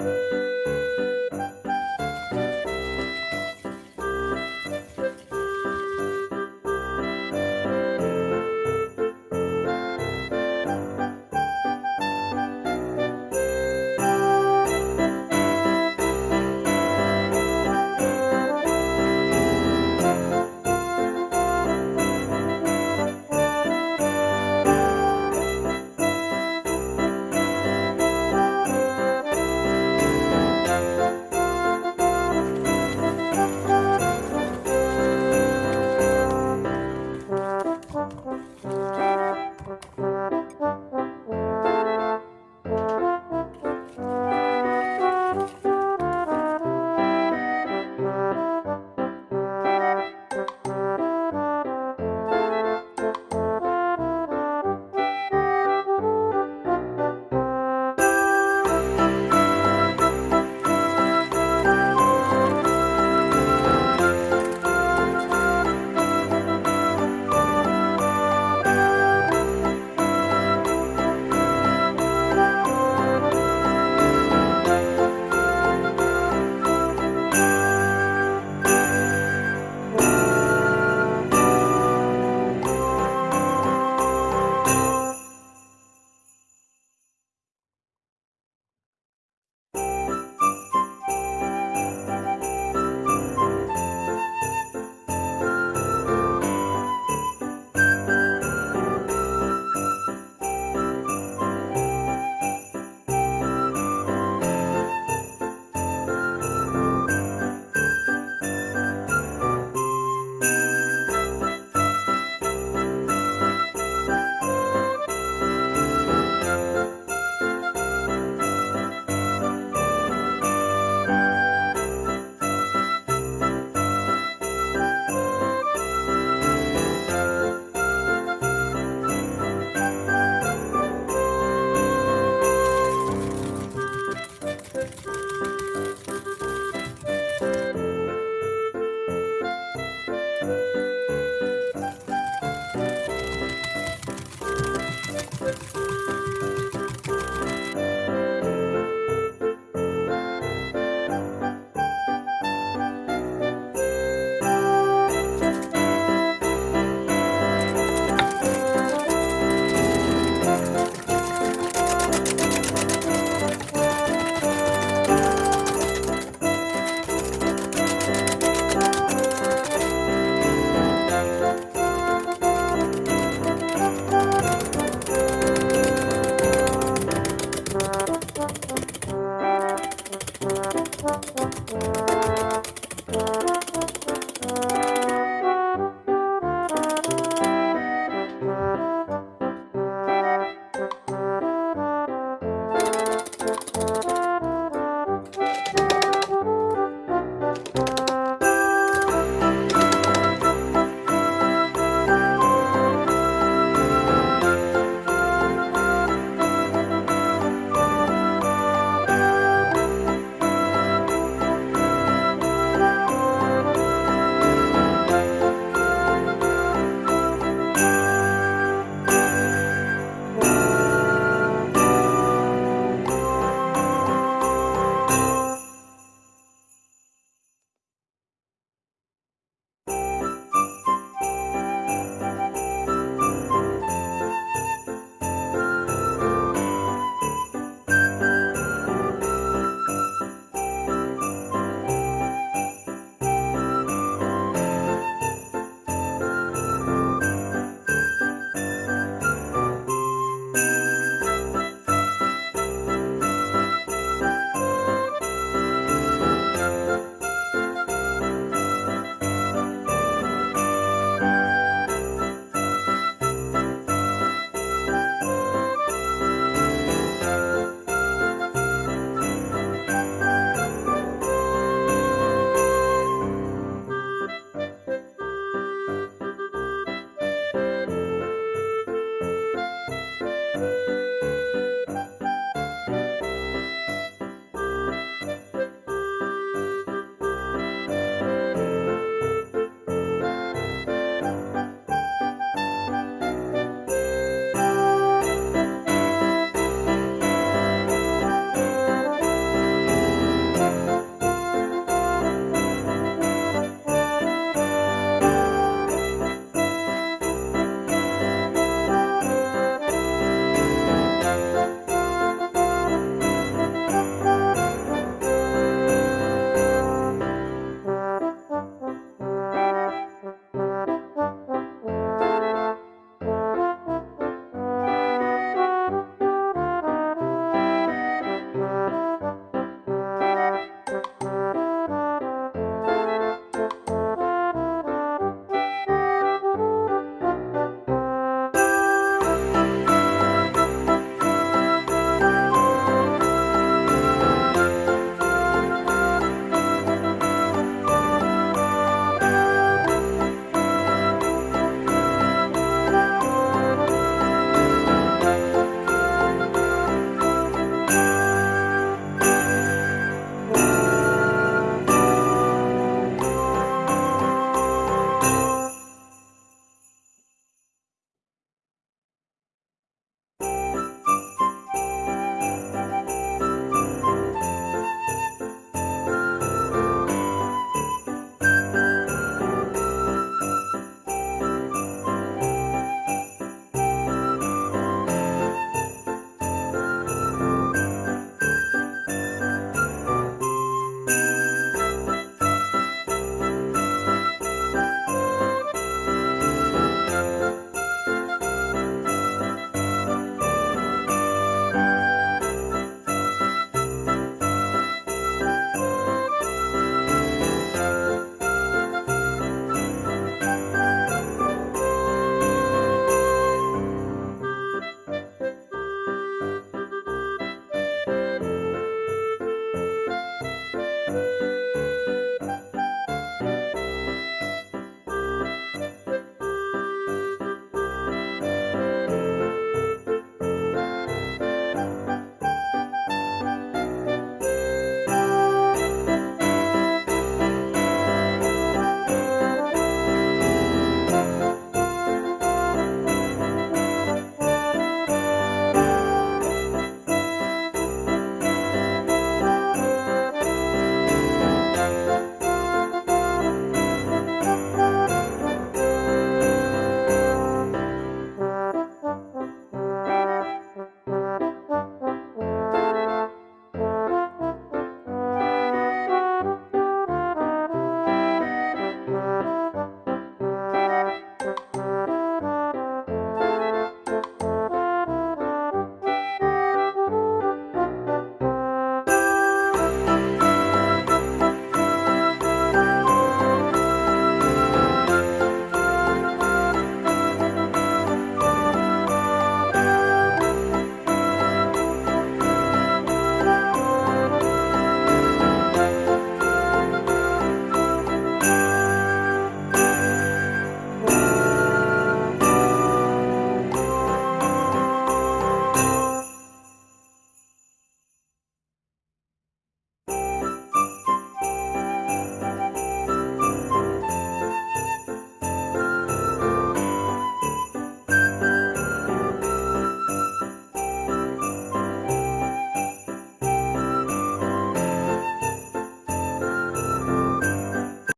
Música